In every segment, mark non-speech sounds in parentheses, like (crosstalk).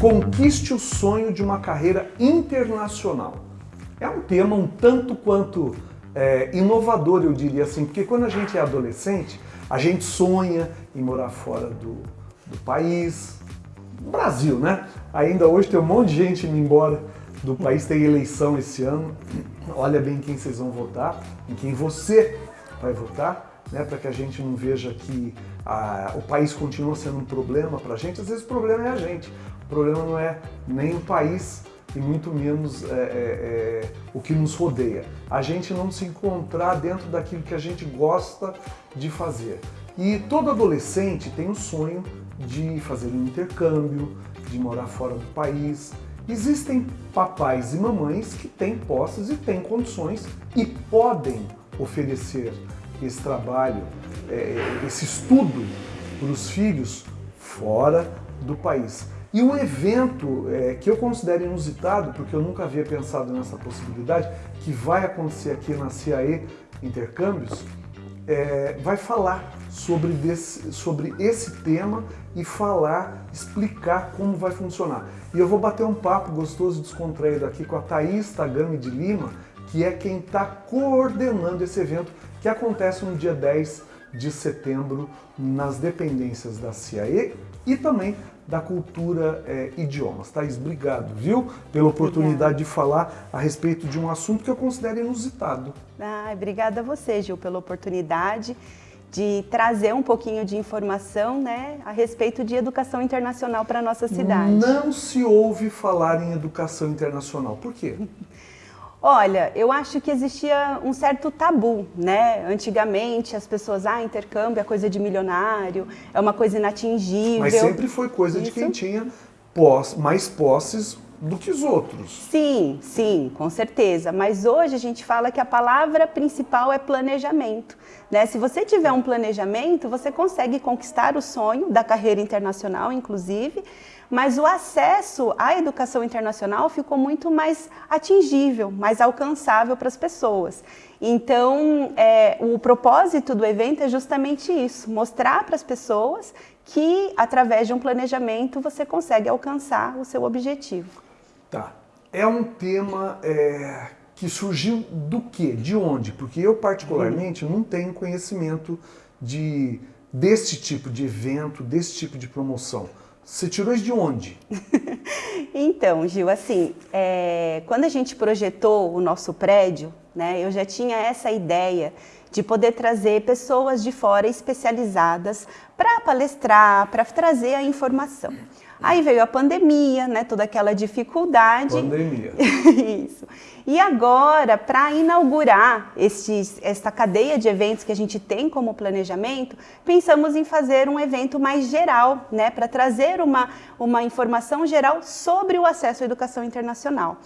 Conquiste o sonho de uma carreira internacional. É um tema um tanto quanto é, inovador, eu diria assim, porque quando a gente é adolescente, a gente sonha em morar fora do, do país, no Brasil, né? Ainda hoje tem um monte de gente indo embora do país, tem eleição esse ano. Olha bem quem vocês vão votar, em quem você vai votar, né? Para que a gente não veja que a, o país continua sendo um problema para a gente. Às vezes o problema é a gente. O problema não é nem o país e muito menos é, é, é, o que nos rodeia. A gente não se encontrar dentro daquilo que a gente gosta de fazer. E todo adolescente tem o sonho de fazer um intercâmbio, de morar fora do país. Existem papais e mamães que têm posses e têm condições e podem oferecer esse trabalho, é, esse estudo para os filhos fora do país. E um evento é, que eu considero inusitado, porque eu nunca havia pensado nessa possibilidade, que vai acontecer aqui na CIAE Intercâmbios, é, vai falar sobre, desse, sobre esse tema e falar, explicar como vai funcionar. E eu vou bater um papo gostoso e descontraído aqui com a Thaís Tagami de Lima, que é quem está coordenando esse evento que acontece no dia 10 de setembro nas dependências da CIAE e também da cultura é, idiomas. Thaís, obrigado, viu? Pela oportunidade de falar a respeito de um assunto que eu considero inusitado. Ah, obrigada a você, Gil, pela oportunidade de trazer um pouquinho de informação né, a respeito de educação internacional para a nossa cidade. Não se ouve falar em educação internacional. Por quê? (laughs) Olha, eu acho que existia um certo tabu, né? Antigamente as pessoas, ah, intercâmbio é coisa de milionário, é uma coisa inatingível. Mas sempre foi coisa Isso. de quem tinha mais posses do que os outros. Sim, sim, com certeza. Mas hoje a gente fala que a palavra principal é planejamento. Né? Se você tiver um planejamento, você consegue conquistar o sonho da carreira internacional, inclusive, mas o acesso à educação internacional ficou muito mais atingível, mais alcançável para as pessoas. Então, é, o propósito do evento é justamente isso, mostrar para as pessoas que, através de um planejamento, você consegue alcançar o seu objetivo. Tá. É um tema é, que surgiu do quê? De onde? Porque eu, particularmente, não tenho conhecimento de, desse tipo de evento, desse tipo de promoção. Você tirou isso de onde? (laughs) então, Gil, assim, é, quando a gente projetou o nosso prédio, né, eu já tinha essa ideia de poder trazer pessoas de fora especializadas para palestrar, para trazer a informação. Aí veio a pandemia, né, toda aquela dificuldade. Pandemia. (laughs) Isso. E agora, para inaugurar estes, esta cadeia de eventos que a gente tem como planejamento, pensamos em fazer um evento mais geral, né, para trazer uma, uma informação geral sobre o acesso à educação internacional.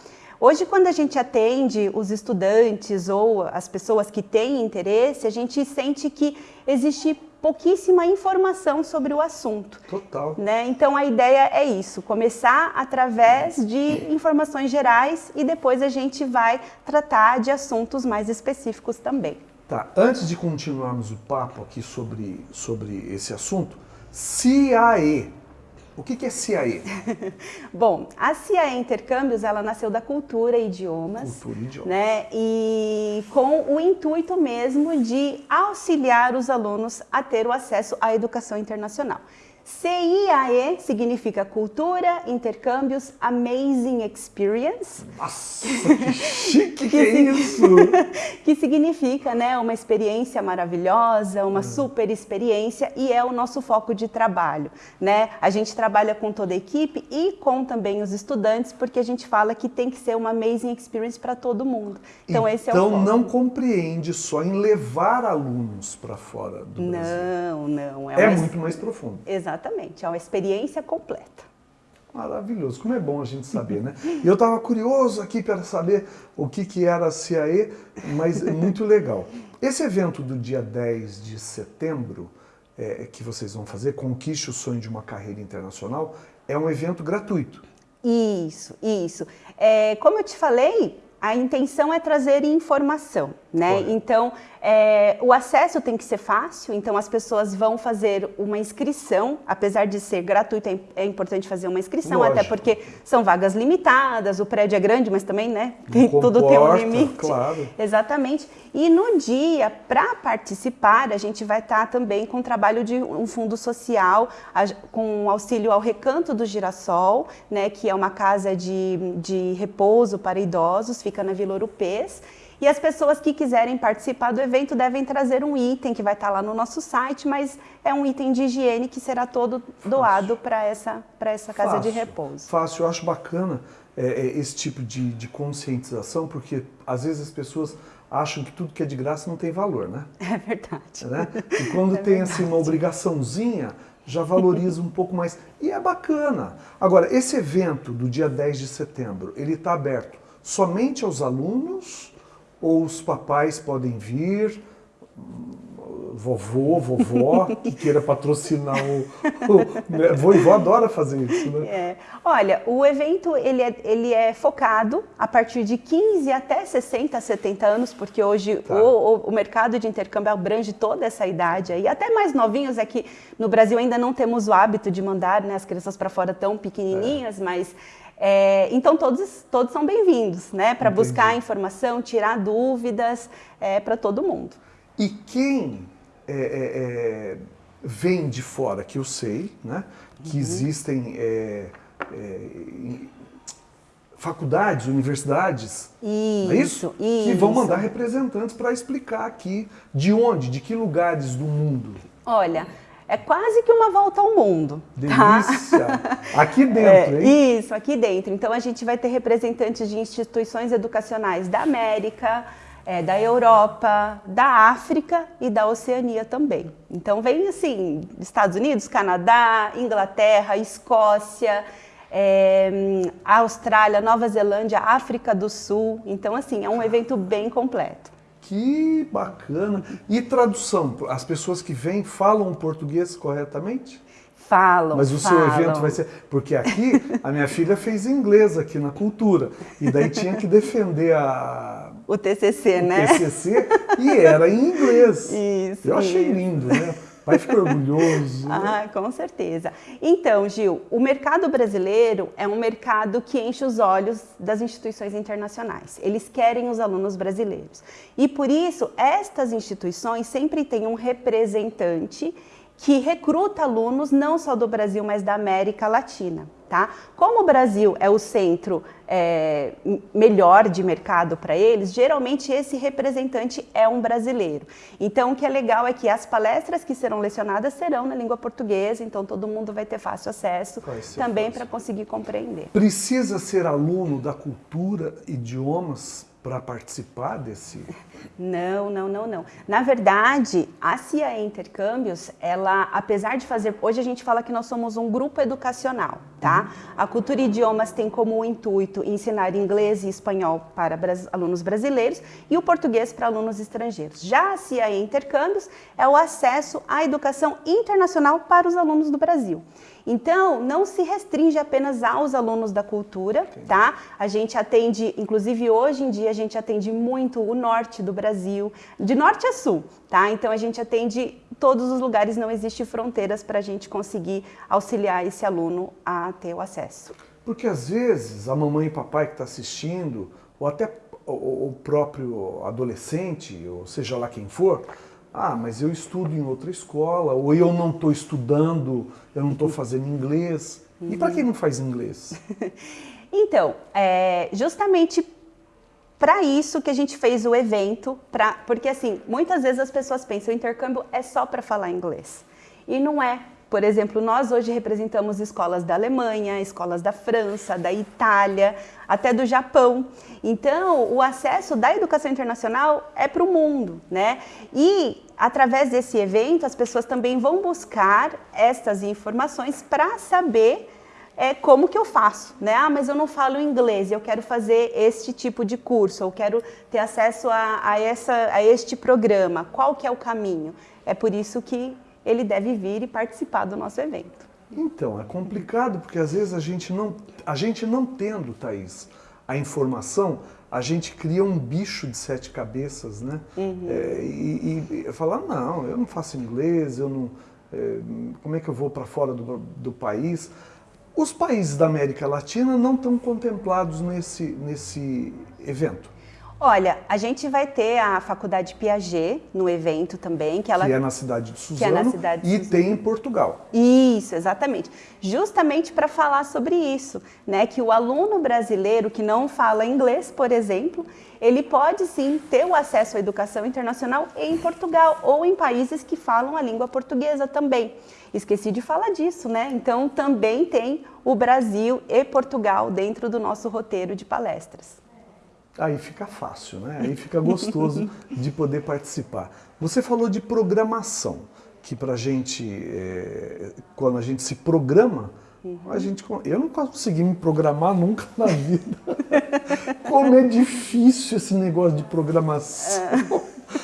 Hoje, quando a gente atende os estudantes ou as pessoas que têm interesse, a gente sente que existe pouquíssima informação sobre o assunto. Total. Né? Então a ideia é isso, começar através de informações gerais e depois a gente vai tratar de assuntos mais específicos também. Tá, antes de continuarmos o papo aqui sobre, sobre esse assunto, CIAE, o que, que é CIAE? (laughs) Bom, a CIAE Intercâmbios, ela nasceu da cultura e idiomas. Cultura e idiomas. Né? E com o intuito mesmo de auxiliar os alunos a ter o acesso à educação internacional. CIAE significa Cultura, Intercâmbios, Amazing Experience. Nossa, que chique (laughs) que, é isso! (laughs) que significa né, uma experiência maravilhosa, uma hum. super experiência e é o nosso foco de trabalho. Né? A gente trabalha com toda a equipe e com também os estudantes, porque a gente fala que tem que ser uma Amazing Experience para todo mundo. Então, então esse é o Então não compreende só em levar alunos para fora do não, Brasil. Não, não. É, é muito mais profundo. Exatamente. Exatamente, é uma experiência completa. Maravilhoso, como é bom a gente saber, né? Eu estava curioso aqui para saber o que, que era a CIAE, mas é muito legal. Esse evento do dia 10 de setembro, é, que vocês vão fazer, Conquiste o Sonho de uma Carreira Internacional, é um evento gratuito. Isso, isso. É, como eu te falei, a intenção é trazer informação. Né? Então, é, o acesso tem que ser fácil, então as pessoas vão fazer uma inscrição, apesar de ser gratuito, é, é importante fazer uma inscrição, Lógico. até porque são vagas limitadas, o prédio é grande, mas também, né, tem, Não tudo tem um comporta, limite. claro. Exatamente. E no dia, para participar, a gente vai estar também com o trabalho de um fundo social, a- com auxílio ao Recanto do Girassol, né, que é uma casa de, de repouso para idosos, fica na Vila Urupês. E as pessoas que quiserem participar do evento devem trazer um item que vai estar lá no nosso site, mas é um item de higiene que será todo doado para essa, para essa casa de Fácil, repouso. Fácil, eu acho bacana é, é, esse tipo de, de conscientização, porque às vezes as pessoas acham que tudo que é de graça não tem valor, né? (laughs) É verdade. né? E quando (laughs) tem assim uma obrigaçãozinha, já valoriza um pouco mais. E é bacana. Agora, esse evento do dia 10 de setembro, ele está aberto somente aos alunos ou os papais podem vir? Vovô, vovó, (laughs) que queira patrocinar o, o né? Vovó adora fazer isso, né? É. Olha, o evento ele é, ele é focado a partir de 15 até 60, 70 anos, porque hoje Tá. o, o, mercado de intercâmbio abrange toda essa idade aí, até mais novinhos, é que no Brasil ainda não temos o hábito de mandar né, as crianças para fora tão pequenininhas, mas é, então todos, todos são bem-vindos, né, para buscar informação, tirar dúvidas, é, para todo mundo. E quem é, é, é, vem de fora, que eu sei, né, que Uhum. existem é, faculdades, universidades, não é isso? Isso, Que vão isso. mandar representantes para explicar aqui de onde, de que lugares do mundo. Olha, é quase que uma volta ao mundo. tá? Delícia! Aqui (laughs) dentro, É, hein? Isso, aqui dentro. Então a gente vai ter representantes de instituições educacionais da América, é, da Europa, da África e da Oceania também. Então vem assim, Estados Unidos, Canadá, Inglaterra, Escócia, é, Austrália, Nova Zelândia, África do Sul. Então assim, é um evento bem completo. Que bacana! E tradução? As pessoas que vêm falam português corretamente? Falam, Mas o falam. seu evento vai ser. Porque aqui a minha filha fez inglês aqui na cultura. E daí tinha que defender a O TCC, o né? TCC e era em inglês. (laughs) Isso, Eu achei lindo, né? O pai fica orgulhoso. né? Ah, com certeza. Então, Gil, o mercado brasileiro é um mercado que enche os olhos das instituições internacionais. Eles querem os alunos brasileiros. E por isso, estas instituições sempre têm um representante que recruta alunos não só do Brasil, mas da América Latina. Tá? Como o Brasil é o centro é, melhor de mercado para eles, geralmente esse representante é um brasileiro. Então, o que é legal é que as palestras que serão lecionadas serão na língua portuguesa, então todo mundo vai ter fácil acesso também para conseguir compreender. Precisa ser aluno da cultura, idiomas, para participar desse. Não, não, não, não. Na verdade, a CIA Intercâmbios, ela, apesar de fazer, hoje a gente fala que nós somos um grupo educacional, tá? A Cultura Idiomas tem como intuito ensinar inglês e espanhol para bras- alunos brasileiros e o português para alunos estrangeiros. Já a CIA Intercâmbios é o acesso à educação internacional para os alunos do Brasil. Então, não se restringe apenas aos alunos da cultura, tá? A gente atende, inclusive hoje em dia, a gente atende muito o norte do Brasil, de norte a sul, tá? Então, a gente atende todos os lugares, não existe fronteiras para a gente conseguir auxiliar esse aluno a ter o acesso. Porque às vezes a mamãe e papai que está assistindo, ou até o, o próprio adolescente, ou seja lá quem for, ah, mas eu estudo em outra escola, ou eu não estou estudando, eu não estou fazendo inglês. E para quem não faz inglês? (laughs) Então, é justamente para isso que a gente fez o evento, pra, porque assim, muitas vezes as pessoas pensam o intercâmbio é só para falar inglês. E não é. Por exemplo, nós hoje representamos escolas da Alemanha, escolas da França, da Itália, até do Japão. Então, o acesso da educação internacional é para o mundo, né? E através desse evento, as pessoas também vão buscar essas informações para saber é como que eu faço, né? Ah, mas eu não falo inglês, eu quero fazer este tipo de curso, eu quero ter acesso a, a, essa, a este programa. Qual que é o caminho? É por isso que ele deve vir e participar do nosso evento. Então, é complicado porque às vezes a gente não, a gente não tendo, Thaís, a informação, a gente cria um bicho de sete cabeças, né? Uhum. É, e, e falar, não, eu não faço inglês, eu não. É, como é que eu vou para fora do, do país? Os países da América Latina não estão contemplados nesse, nesse evento. Olha, a gente vai ter a Faculdade Piaget no evento também, que ela que é na cidade de Suzano, que é cidade de e Suzano. tem em Portugal. Isso, exatamente. Justamente para falar sobre isso, né, que o aluno brasileiro que não fala inglês, por exemplo, ele pode sim ter o acesso à educação internacional em Portugal ou em países que falam a língua portuguesa também. Esqueci de falar disso, né? Então também tem o Brasil e Portugal dentro do nosso roteiro de palestras aí fica fácil, né? Aí fica gostoso (laughs) de poder participar. Você falou de programação, que para a gente, é, quando a gente se programa, uhum. a gente, eu não consegui me programar nunca na vida. (laughs) Como é difícil esse negócio de programação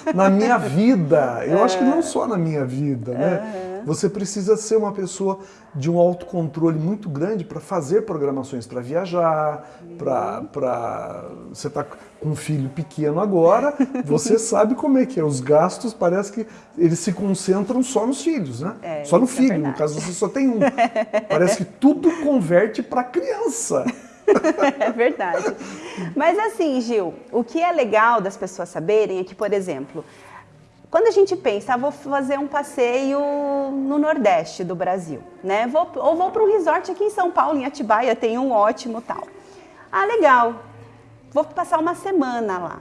é. (laughs) na minha vida. Eu acho que não só na minha vida, né? Você precisa ser uma pessoa de um autocontrole muito grande para fazer programações para viajar, para você está com um filho pequeno agora, (laughs) você sabe como é que é. Os gastos parece que eles se concentram só nos filhos, né? É, só no é filho, é no caso você só tem um. (laughs) Parece que tudo converte para criança. (laughs) é verdade. Mas assim, Gil, o que é legal das pessoas saberem é que, por exemplo, quando a gente pensa, ah, vou fazer um passeio no Nordeste do Brasil, né? Vou, ou vou para um resort aqui em São Paulo, em Atibaia, tem um ótimo tal. Ah, legal, vou passar uma semana lá.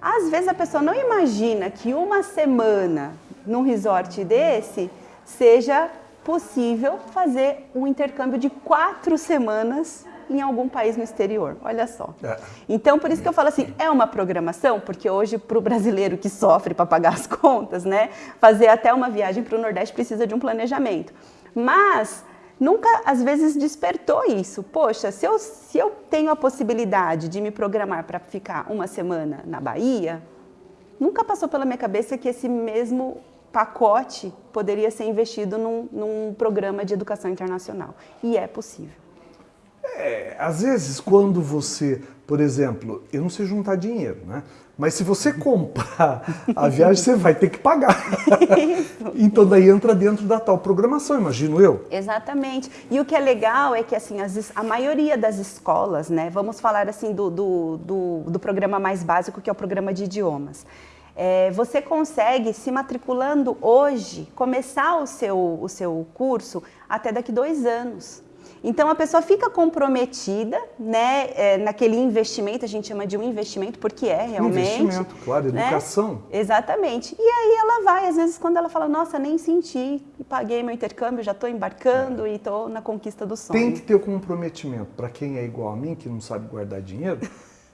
Às vezes a pessoa não imagina que uma semana num resort desse seja possível fazer um intercâmbio de quatro semanas em algum país no exterior. Olha só. É. Então, por isso que eu falo assim, é uma programação, porque hoje, para o brasileiro que sofre para pagar as (laughs) contas, né, fazer até uma viagem para o Nordeste precisa de um planejamento. Mas nunca, às vezes, despertou isso. Poxa, se eu, se eu tenho a possibilidade de me programar para ficar uma semana na Bahia, nunca passou pela minha cabeça que esse mesmo pacote poderia ser investido num, num programa de educação internacional. E é possível. É, às vezes, quando você, por exemplo, eu não sei juntar dinheiro, né? Mas se você comprar a viagem, você vai ter que pagar. então daí entra dentro da tal programação, imagino eu. Exatamente. E o que é legal é que assim, as, a maioria das escolas, né? Vamos falar assim do, do, do, do programa mais básico, que é o programa de idiomas. É, você consegue, se matriculando hoje, começar o seu, o seu curso até daqui dois anos. Então a pessoa fica comprometida, né, é, naquele investimento, a gente chama de um investimento porque é realmente. Investimento, claro, né? educação. Exatamente. E aí ela vai, às vezes, quando ela fala, nossa, nem senti, paguei meu intercâmbio, já estou embarcando é. e estou na conquista do sonho. Tem que ter o comprometimento. Para quem é igual a mim, que não sabe guardar dinheiro,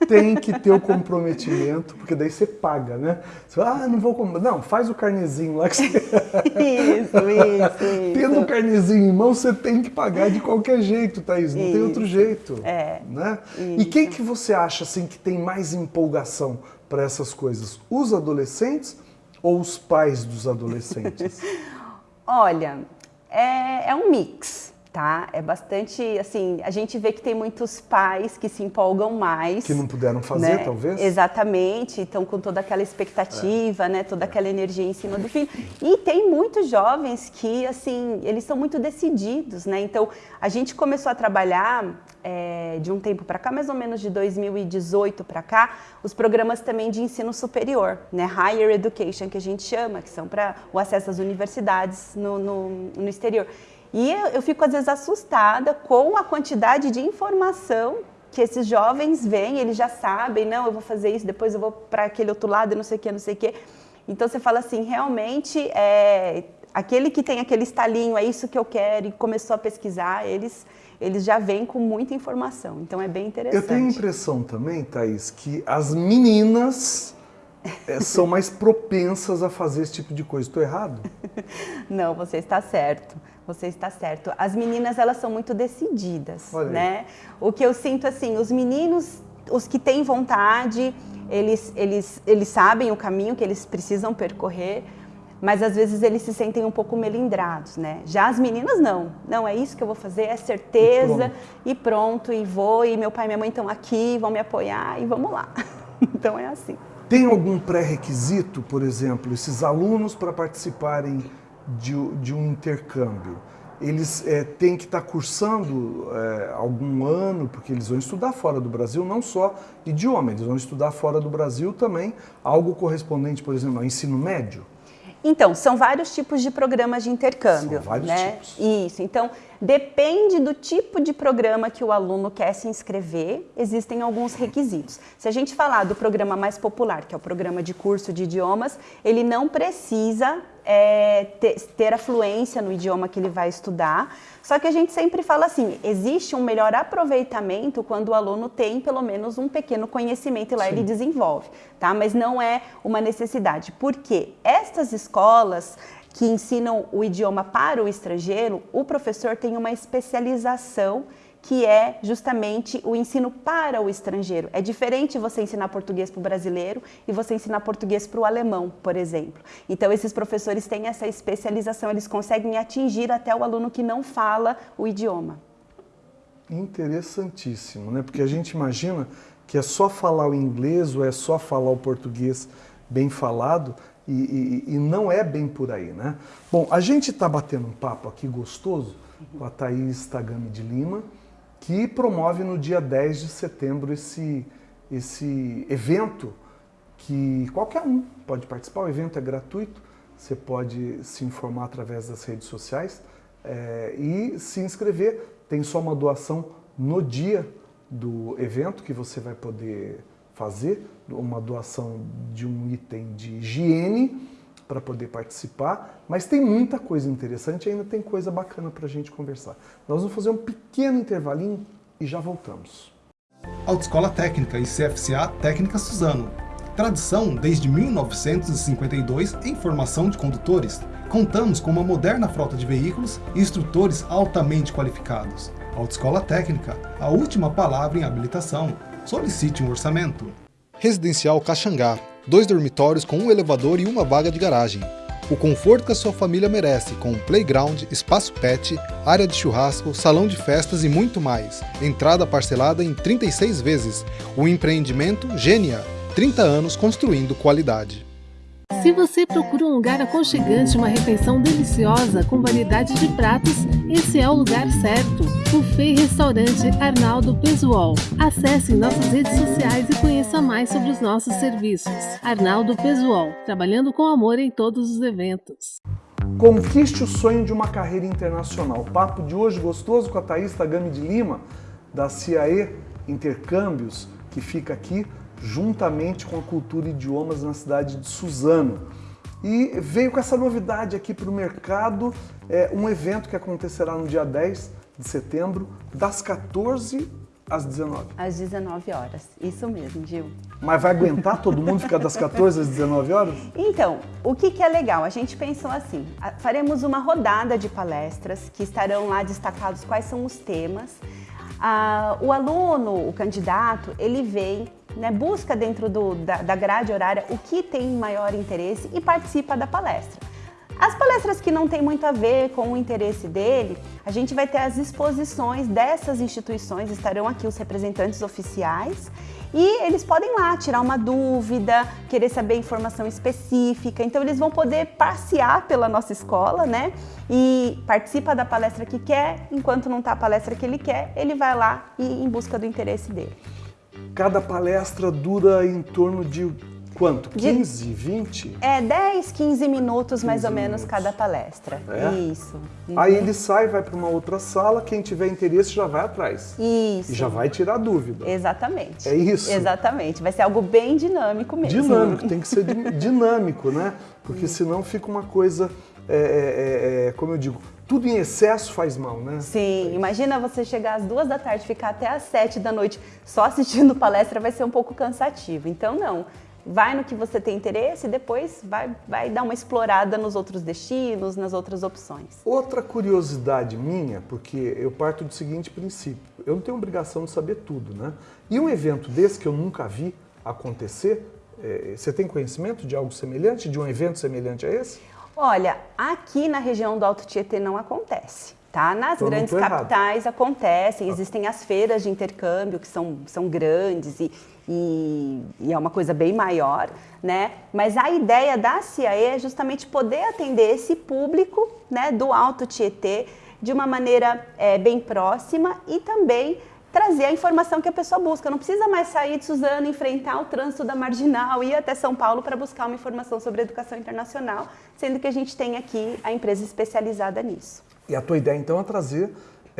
tem que ter o comprometimento, porque daí você paga, né? Você fala, ah, não vou comprar. Não, faz o carnezinho lá que você. (laughs) isso, isso, isso. Tendo o carnezinho em mão, você tem que pagar de qualquer jeito, Thaís. Não isso. tem outro jeito. É. Né? E quem que você acha assim que tem mais empolgação para essas coisas? Os adolescentes ou os pais dos adolescentes? (laughs) Olha, é, é um mix tá? É bastante, assim, a gente vê que tem muitos pais que se empolgam mais. Que não puderam fazer, né? talvez? Exatamente, estão com toda aquela expectativa, é. né? Toda aquela energia em cima do filho. E tem muitos jovens que, assim, eles são muito decididos, né? Então, a gente começou a trabalhar é, de um tempo para cá, mais ou menos de 2018 para cá, os programas também de ensino superior, né? Higher Education, que a gente chama, que são para o acesso às universidades no, no, no exterior. E eu, eu fico às vezes assustada com a quantidade de informação que esses jovens vêm, eles já sabem, não, eu vou fazer isso, depois eu vou para aquele outro lado, não sei o que, não sei o que. Então você fala assim, realmente, é, aquele que tem aquele estalinho, é isso que eu quero, e começou a pesquisar, eles, eles já vêm com muita informação. Então é bem interessante. Eu tenho a impressão também, Thaís, que as meninas é, são mais propensas a fazer esse tipo de coisa. Estou errado? (laughs) Não, você está certo. Você está certo. As meninas, elas são muito decididas, Olha né? O que eu sinto, assim, os meninos, os que têm vontade, eles, eles, eles sabem o caminho que eles precisam percorrer. mas às vezes eles se sentem um pouco melindrados, né? Já as meninas não. Não, é isso que eu vou fazer, é certeza e pronto, e, pronto, e vou, e meu pai e minha mãe estão aqui, vão me apoiar e vamos lá. (laughs) então é assim. Tem algum pré-requisito, por exemplo, esses alunos para participarem de, de, um intercâmbio? Eles é, têm que estar tá cursando é, algum ano, porque eles vão estudar fora do Brasil, não só idioma, eles vão estudar fora do Brasil também algo correspondente, por exemplo, ao ensino médio? Então, são vários tipos de programas de intercâmbio. São vários né? tipos. Isso. Então, depende do tipo de programa que o aluno quer se inscrever, existem alguns requisitos. Se a gente falar do programa mais popular, que é o programa de curso de idiomas, ele não precisa é, ter, ter a fluência no idioma que ele vai estudar. Só que a gente sempre fala assim, existe um melhor aproveitamento quando o aluno tem pelo menos um pequeno conhecimento e lá Sim. ele desenvolve, tá? Mas não é uma necessidade, porque estas escolas que ensinam o idioma para o estrangeiro, o professor tem uma especialização que é justamente o ensino para o estrangeiro. É diferente você ensinar português para o brasileiro e você ensinar português para o alemão, por exemplo. Então, esses professores têm essa especialização, eles conseguem atingir até o aluno que não fala o idioma. Interessantíssimo, né? Porque a gente imagina que é só falar o inglês ou é só falar o português bem falado e, e, e não é bem por aí, né? Bom, a gente está batendo um papo aqui gostoso com a Thaís Tagami de Lima, que promove no dia 10 de setembro esse, esse evento que qualquer um pode participar. O evento é gratuito, você pode se informar através das redes sociais é, e se inscrever. Tem só uma doação no dia do evento que você vai poder fazer, uma doação de um item de higiene para poder participar, mas tem muita coisa interessante e ainda tem coisa bacana para a gente conversar. Nós vamos fazer um pequeno intervalinho e já voltamos. Autoescola Técnica e CFCA Técnica Suzano. Tradição desde 1952 em formação de condutores. Contamos com uma moderna frota de veículos e instrutores altamente qualificados. Autoescola Técnica, a última palavra em habilitação. Solicite um orçamento. Residencial Caxangá, dois dormitórios com um elevador e uma vaga de garagem. O conforto que a sua família merece, com playground, espaço pet, área de churrasco, salão de festas e muito mais. Entrada parcelada em 36 vezes. O empreendimento Gênia, 30 anos construindo qualidade. Se você procura um lugar aconchegante, uma refeição deliciosa com variedade de pratos, esse é o lugar certo. Buffet Restaurante Arnaldo Pesuol. Acesse nossas redes sociais e conheça mais sobre os nossos serviços. Arnaldo Pesuol, trabalhando com amor em todos os eventos. Conquiste o sonho de uma carreira internacional. Papo de hoje gostoso com a Thaís Tagami de Lima, da CIAE Intercâmbios, que fica aqui juntamente com a Cultura e Idiomas na cidade de Suzano. E veio com essa novidade aqui para o mercado, é, um evento que acontecerá no dia 10 de setembro, das 14 às 19. Às 19 horas, isso mesmo, Gil. Mas vai aguentar todo mundo ficar das 14 às 19 horas? Então, o que, que é legal? A gente pensou assim, faremos uma rodada de palestras que estarão lá destacados quais são os temas. Ah, o aluno, o candidato, ele vem né, busca dentro do, da, da grade horária o que tem maior interesse e participa da palestra. As palestras que não têm muito a ver com o interesse dele, a gente vai ter as exposições dessas instituições, estarão aqui os representantes oficiais e eles podem lá tirar uma dúvida, querer saber informação específica. Então eles vão poder passear pela nossa escola, né? E participa da palestra que quer, enquanto não está a palestra que ele quer, ele vai lá e em busca do interesse dele. Cada palestra dura em torno de quanto? 15, de, 20? É, 10, 15 minutos 15 mais ou menos cada palestra. É? Isso. Uhum. Aí ele sai, vai para uma outra sala, quem tiver interesse já vai atrás. Isso. E já vai tirar dúvida. Exatamente. É isso? Exatamente. Vai ser algo bem dinâmico mesmo. Dinâmico, tem que ser (laughs) dinâmico, né? Porque senão fica uma coisa, é, é, é, é como eu digo, tudo em excesso faz mal, né? Sim, imagina você chegar às duas da tarde, ficar até às sete da noite só assistindo (laughs) palestra, vai ser um pouco cansativo. Então, não. Vai no que você tem interesse e depois vai, vai dar uma explorada nos outros destinos, nas outras opções. Outra curiosidade minha, porque eu parto do seguinte princípio: eu não tenho obrigação de saber tudo, né? E um evento desse que eu nunca vi acontecer, é, você tem conhecimento de algo semelhante, de um evento semelhante a esse? Olha, aqui na região do Alto Tietê não acontece. Tá? Nas Então, grandes tô errado. capitais acontecem, existem as feiras de intercâmbio que são, são grandes e, e, e é uma coisa bem maior, né? Mas a ideia da CIAE é justamente poder atender esse público né, do Alto Tietê de uma maneira é, bem próxima e também trazer a informação que a pessoa busca. Não precisa mais sair de Suzano, enfrentar o trânsito da Marginal, ir até São Paulo para buscar uma informação sobre educação internacional, sendo que a gente tem aqui a empresa especializada nisso. E a tua ideia então é trazer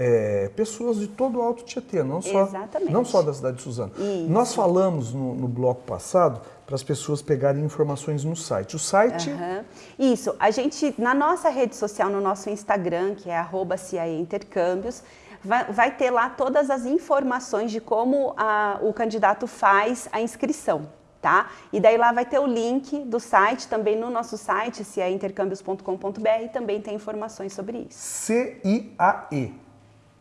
é, pessoas de todo o Alto Tietê, não só, Exatamente. não só da cidade de Suzano. Isso. Nós falamos no, no bloco passado para as pessoas pegarem informações no site. O site Aham. Isso, a gente, na nossa rede social, no nosso Instagram, que é arroba Intercâmbios, vai, vai ter lá todas as informações de como a- o candidato faz a inscrição, tá? E daí lá vai ter o link do site, também no nosso site, ciaeintercâmbios.com.br, também tem informações sobre isso. C-I-A-E.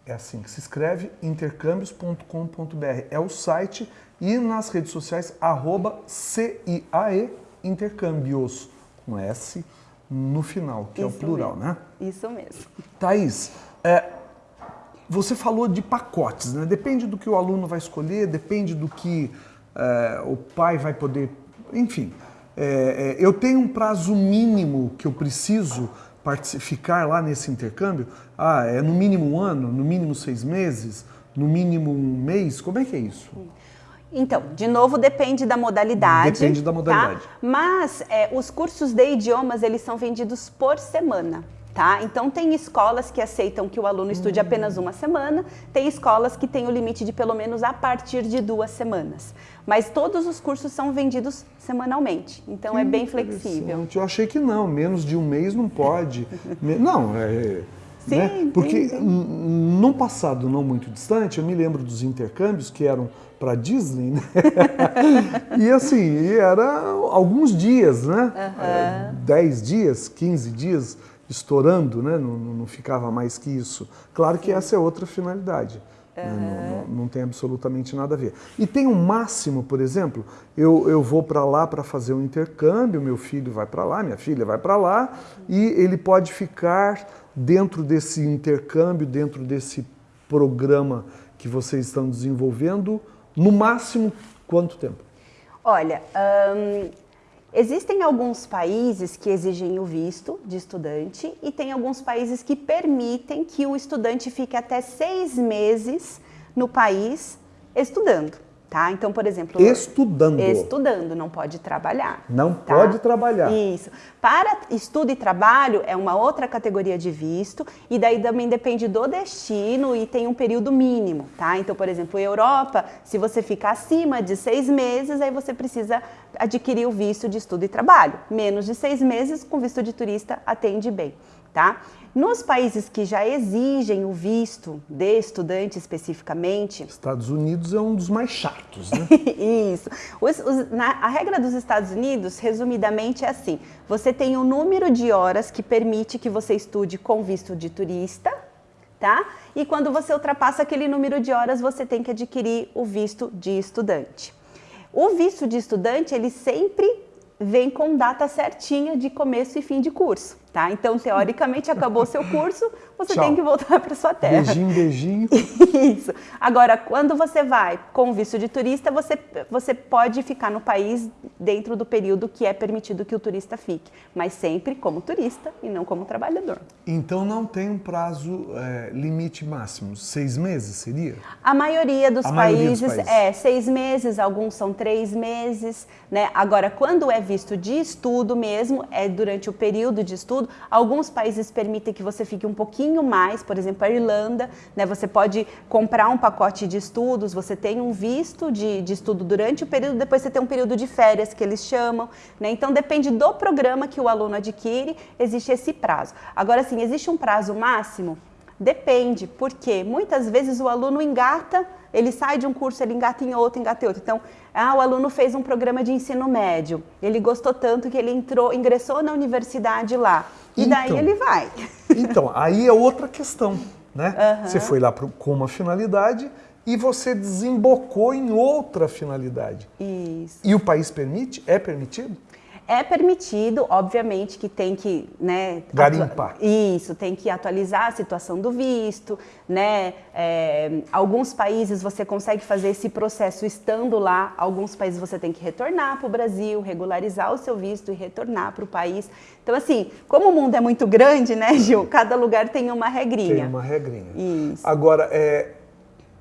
É assim que se escreve, intercâmbios.com.br. É o site e nas redes sociais, arroba C-I-A-E Intercâmbios, com S no final, que é o Isso plural, mesmo. né? Isso mesmo. Thaís, é, você falou de pacotes, né? Depende do que o aluno vai escolher, depende do que é, o pai vai poder. Enfim, é, é, eu tenho um prazo mínimo que eu preciso ficar lá nesse intercâmbio. Ah, é no mínimo um ano, no mínimo seis meses, no mínimo um mês? Como é que é isso? Então, de novo, depende da modalidade. Depende da tá? modalidade. Mas é, os cursos de idiomas, eles são vendidos por semana. Tá? Então, tem escolas que aceitam que o aluno estude apenas uma semana, tem escolas que têm o limite de pelo menos a partir de duas semanas. Mas todos os cursos são vendidos semanalmente, então é bem flexível. Eu achei que não, menos de um mês não pode. (laughs) Não, é. Sim, né? Porque sim, sim. n- num passado não muito distante, eu me lembro dos intercâmbios que eram para Disney, né? (laughs) e assim, era alguns dias, né? É, 10 dias, 15 dias estourando, né? Não, não- ficava mais que isso. Claro que essa é outra finalidade. né? Não, não- não tem absolutamente nada a ver. E tem um máximo, por exemplo, eu, eu vou para lá para fazer um intercâmbio, meu filho vai para lá, minha filha vai para lá, e ele pode ficar dentro desse intercâmbio, dentro desse programa que vocês estão desenvolvendo, no máximo quanto tempo? Olha, ahn, existem alguns países que exigem o visto de estudante e tem alguns países que permitem que o estudante fique até seis meses no país estudando. Tá? Então, por exemplo, Estudando. Estudando, não pode trabalhar. Não tá? pode trabalhar. Isso. Para estudo e trabalho é uma outra categoria de visto e daí também depende do destino e tem um período mínimo, tá? Então, por exemplo, Europa, se você ficar acima de seis meses, aí você precisa adquirir o visto de estudo e trabalho. Menos de seis meses, com visto de turista, atende bem, tá? Nos países que já exigem o visto de estudante especificamente, Estados Unidos é um dos mais chatos, né? (laughs) Isso. Os- os- na- a regra dos Estados Unidos, resumidamente, é assim: você tem um número de horas que permite que você estude com visto de turista, tá? E quando você ultrapassa aquele número de horas, você tem que adquirir o visto de estudante. O visto de estudante, ele sempre vem com data certinha de começo e fim de curso, tá? Então, teoricamente, acabou seu curso, você Tchau. tem que voltar para sua terra. Beijinho, beijinho. (laughs) Isso. Agora, quando você vai com visto de turista, você, você pode ficar no país dentro do período que é permitido que o turista fique, mas sempre como turista e não como trabalhador. Então não tem um prazo é, limite máximo. Seis meses seria? A maioria dos, A maioria dos países, países. é seis meses, alguns são três meses, né? Agora, quando é visto de estudo mesmo, é durante o período de estudo. Alguns países permitem que você fique um pouquinho mais, por exemplo, a Irlanda, né? Você pode comprar um pacote de estudos, você tem um visto de, de estudo durante o período, depois você tem um período de férias que eles chamam, né? Então depende do programa que o aluno adquire, existe esse prazo. Agora, sim, existe um prazo máximo? Depende, porque muitas vezes o aluno engata, ele sai de um curso, ele engata em outro, engata em outro. Então, ah, o aluno fez um programa de ensino médio, ele gostou tanto que ele entrou, ingressou na universidade lá. E daí Então. ele vai. (laughs) Então, aí é outra questão, né? Você foi lá pro- com uma finalidade e você desembocou em outra finalidade. Isso. E o país permite? É permitido? É permitido, obviamente que tem que, né, Garimpar. isso, tem que atualizar a situação do visto, né? É, alguns países você consegue fazer esse processo estando lá, alguns países você tem que retornar para o Brasil, regularizar o seu visto e retornar para o país. Então, assim, como o mundo é muito grande, né, Gil? Cada lugar tem uma regrinha. Tem uma regrinha. Isso. Agora, é,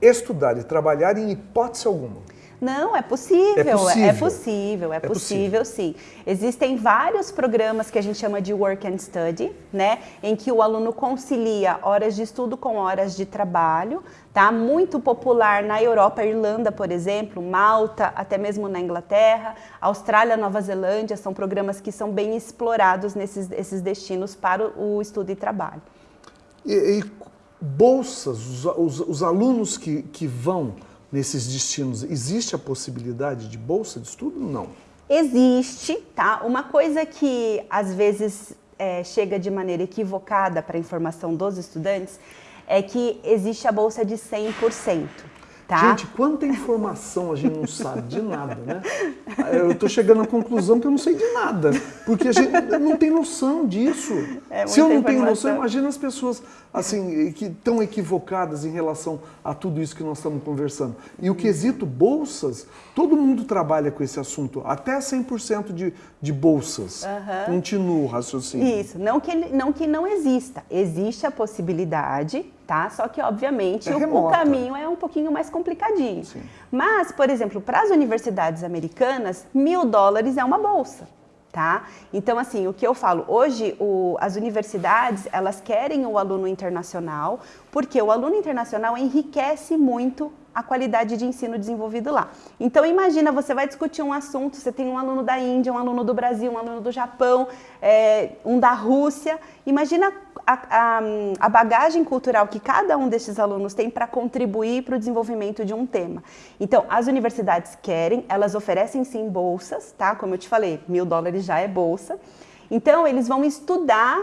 estudar e trabalhar em hipótese alguma. Não, é possível, É possível. é possível, é, É possível, sim. Existem vários programas que a gente chama de work and study, né, em que o aluno concilia horas de estudo com horas de trabalho, tá? Muito popular na Europa, Irlanda, por exemplo, Malta, até mesmo na Inglaterra, Austrália, Nova Zelândia, são programas que são bem explorados nesses esses destinos para o estudo e trabalho. E, e bolsas, os, os- os alunos que, que vão nesses destinos, existe a possibilidade de bolsa de estudo? Não. Existe, tá? Uma coisa que às vezes é, chega de maneira equivocada para a informação dos estudantes é que existe a bolsa de 100%, tá? Gente, quanta informação a gente não sabe de nada, né? Eu estou chegando à conclusão que eu não sei de nada, porque a gente não tem noção disso. É Se eu não tenho noção, imagina as pessoas assim que estão equivocadas em relação a tudo isso que nós estamos conversando. E o quesito bolsas, todo mundo trabalha com esse assunto, até 100% de, de bolsas. Continua o raciocínio. Isso, não que, não que não exista, existe a possibilidade, tá? Só que, obviamente, É o- o, caminho é um pouquinho mais complicadinho. Sim. Mas, por exemplo, para as universidades americanas, mil dólares é uma bolsa. Tá? Então, assim, o que eu falo, hoje o- as universidades, elas querem o aluno internacional, porque o aluno internacional enriquece muito a qualidade de ensino desenvolvido lá. Então, imagina, você vai discutir um assunto, você tem um aluno da Índia, um aluno do Brasil, um aluno do Japão, é, um da Rússia. Imagina a, a- a bagagem cultural que cada um desses alunos tem para contribuir para o desenvolvimento de um tema. Então, as universidades querem, elas oferecem sim bolsas, tá? Como eu te falei, mil dólares já é bolsa. Então, eles vão estudar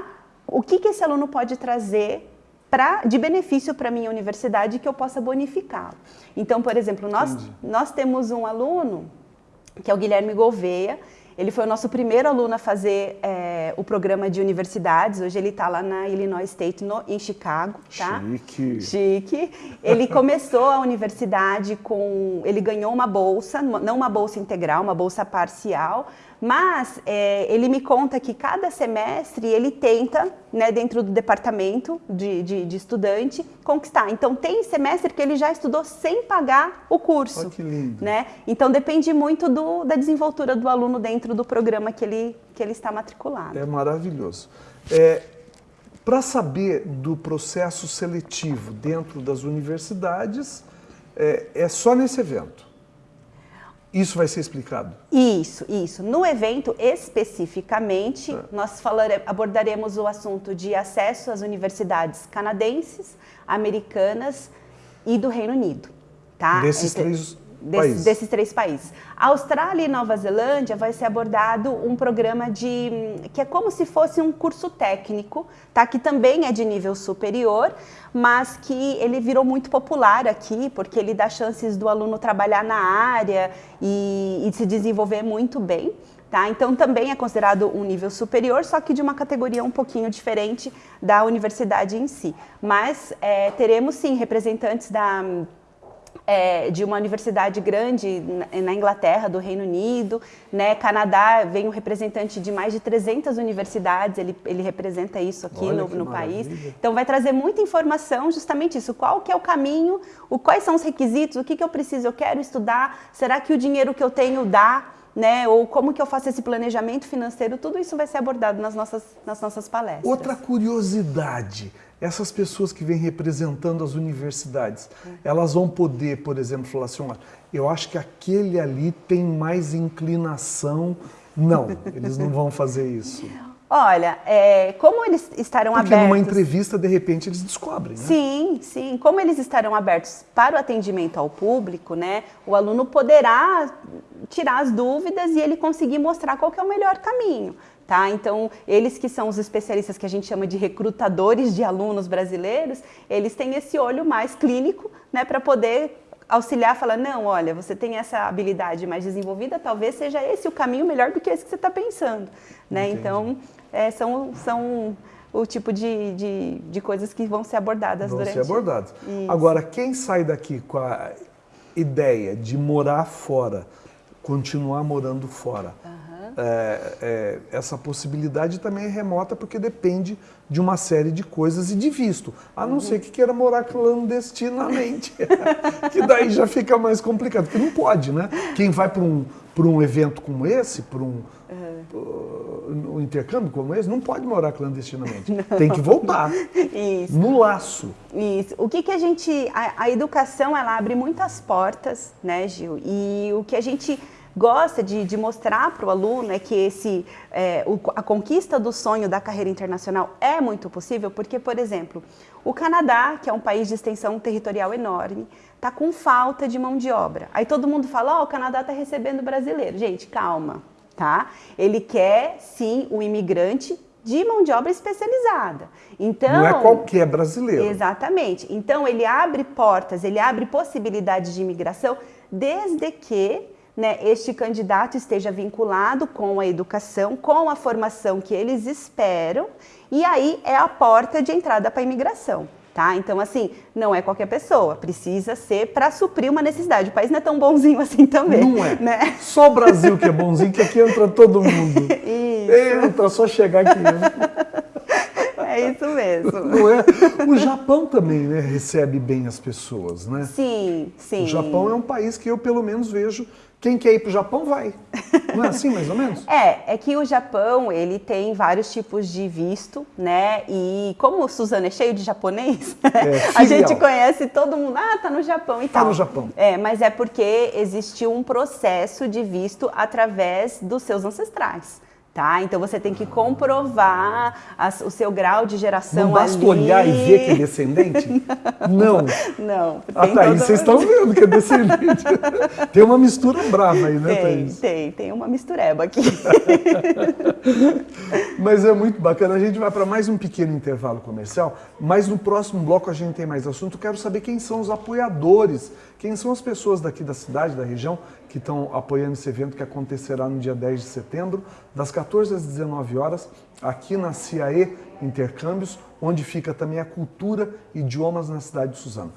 o que, que esse aluno pode trazer pra, de benefício para a minha universidade que eu possa bonificá-lo. Então, por exemplo, nós, nós temos um aluno que é o Guilherme Gouveia. Ele foi o nosso primeiro aluno a fazer eh, o programa de universidades. Hoje ele está lá na Illinois State, no- em Chicago. Tá? Chique. Chique. Ele começou a universidade com. Ele ganhou uma bolsa, não uma bolsa integral, uma bolsa parcial. Mas eh, ele me conta que cada semestre ele tenta, né, dentro do departamento de, de, de estudante, conquistar. Então tem semestre que ele já estudou sem pagar o curso Olha que lindo. né? Então depende muito do- da desenvoltura do aluno dentro do programa que ele, que ele está matriculado. É maravilhoso. É, Para saber do processo seletivo dentro das universidades, é, é só nesse evento. Isso vai ser explicado. Isso, isso. No evento especificamente, Tá. nós falare- abordaremos o assunto de acesso às universidades canadenses, americanas e do Reino Unido. Tá? Desses Entre- três Desses, países. desses três países. Austrália e Nova Zelândia vai ser abordado um programa de que é como se fosse um curso técnico, tá? Que também é de nível superior, mas que ele virou muito popular aqui porque ele dá chances do aluno trabalhar na área e, e se desenvolver muito bem. Tá? Então também é considerado um nível superior, só que de uma categoria um pouquinho diferente da universidade em si. Mas é, teremos sim representantes da é, de uma universidade grande na- Inglaterra, do Reino Unido, né? Canadá vem um representante de mais de 300 universidades, ele, ele representa isso aqui Olha no, no país. Então vai trazer muita informação, justamente isso, qual que é o caminho, o, quais são os requisitos, o que, que eu preciso, eu quero estudar, será que o dinheiro que eu tenho dá, né? Ou como que eu faço esse planejamento financeiro, tudo isso vai ser abordado nas nossas, nas nossas palestras. Outra curiosidade, essas pessoas que vêm representando as universidades, elas vão poder, por exemplo, falar assim, eu acho que aquele ali tem mais inclinação. Não, eles não vão fazer isso. (laughs) Olha, é, como eles estarão Porque abertos... numa entrevista, de repente, eles descobrem, né? Sim, sim. Como eles estarão abertos para o atendimento ao público, né? O aluno poderá tirar as dúvidas e ele conseguir mostrar qual é o melhor caminho. Tá? Então, eles que são os especialistas que a gente chama de recrutadores de alunos brasileiros, eles têm esse olho mais clínico né, para poder auxiliar, falar, não, olha, você tem essa habilidade mais desenvolvida, talvez seja esse o caminho melhor do que esse que você está pensando. Né? Então, é, são, são o tipo de, de, de, coisas que vão ser abordadas vão durante... Vão ser abordadas. Isso. Agora, quem sai daqui com a ideia de morar fora, continuar morando fora, uhum. é, é, essa possibilidade também é remota porque depende de uma série de coisas e de visto. A não uhum. ser que queira morar clandestinamente, (laughs) que daí já fica mais complicado, porque não pode, né? Quem vai para um, um evento como esse, para um, uhum. uh, um intercâmbio como esse, não pode morar clandestinamente. (laughs) Tem que voltar. Isso. No laço. Isso. O que, que a gente. A, a educação, ela abre muitas portas, né, Gil? E o que a gente gosta de, de mostrar para o aluno é que esse, é, o, a conquista do sonho da carreira internacional é muito possível, porque, por exemplo, o Canadá, que é um país de extensão territorial enorme, está com falta de mão de obra. Aí todo mundo fala, ó, oh, o Canadá está recebendo brasileiro. Gente, calma, tá? Ele quer, sim, o imigrante de mão de obra especializada. Então, não é qualquer brasileiro. Exatamente. Então ele abre portas, ele abre possibilidades de imigração desde que né, este candidato esteja vinculado com a educação, com a formação que eles esperam, e aí é a porta de entrada para a imigração. Tá? Então, assim, não é qualquer pessoa, precisa ser para suprir uma necessidade. O país não é tão bonzinho assim também. Não é. Né? Só o Brasil que é bonzinho, que aqui entra todo mundo. (laughs) Isso. Entra, só chegar aqui. (laughs) É isso mesmo. (laughs) Não é? O Japão também né, recebe bem as pessoas, né? Sim, sim. O Japão é um país que eu, pelo menos, vejo quem quer ir para o Japão vai. Não é assim, mais ou menos? (laughs) É, é que o Japão, ele tem vários tipos de visto, né? E como o Suzano é cheio de japonês, (laughs) é, a gente conhece todo mundo, ah, tá no Japão e tá tal. Tá no Japão. É, mas é porque existiu um processo de visto através dos seus ancestrais. Tá? Então você tem que comprovar o seu grau de geração Não basta ali. olhar e ver que é descendente? (laughs) Não. Não. Ah, tá, todo... vocês estão vendo que é descendente. (laughs) tem uma mistura brava aí, né, tem, Thaís? Tem, tem uma mistureba aqui. (laughs) Mas é muito bacana. A gente vai para mais um pequeno intervalo comercial, mas no próximo bloco a gente tem mais assunto. Quero saber quem são os apoiadores, quem são as pessoas daqui da cidade, da região, que estão apoiando esse evento que acontecerá no dia 10 de setembro, das 14 às 19 horas, aqui na CIAE Intercâmbios, onde fica também a cultura e idiomas na cidade de Suzano.